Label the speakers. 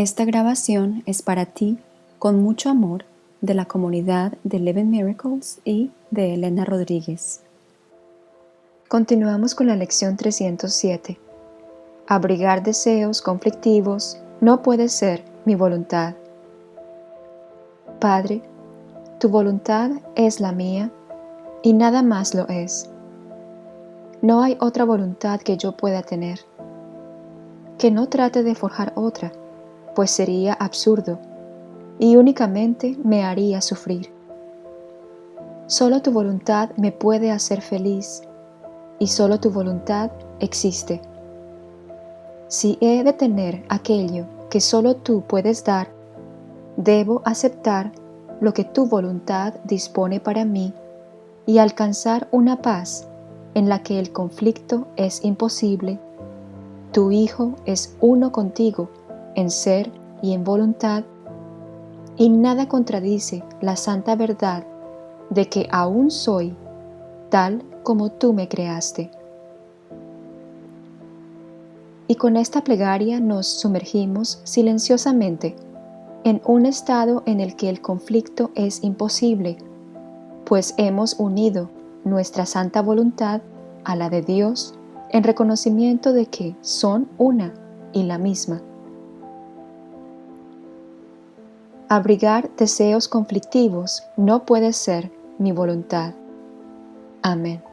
Speaker 1: Esta grabación es para ti, con mucho amor, de la comunidad de Eleven Miracles y de Elena Rodríguez. Continuamos con la lección 307. Abrigar deseos conflictivos no puede ser mi voluntad. Padre, tu voluntad es la mía y nada más lo es. No hay otra voluntad que yo pueda tener. Que no trate de forjar otra, pues sería absurdo y únicamente me haría sufrir. Solo tu voluntad me puede hacer feliz y solo tu voluntad existe. Si he de tener aquello que solo tú puedes dar, debo aceptar lo que tu voluntad dispone para mí y alcanzar una paz en la que el conflicto es imposible. Tu Hijo es uno contigo en ser y en voluntad, y nada contradice la santa verdad de que aún soy tal como tú me creaste. Y con esta plegaria nos sumergimos silenciosamente en un estado en el que el conflicto es imposible, pues hemos unido nuestra santa voluntad a la de Dios en reconocimiento de que son una y la misma. Abrigar deseos conflictivos no puede ser mi voluntad. Amén.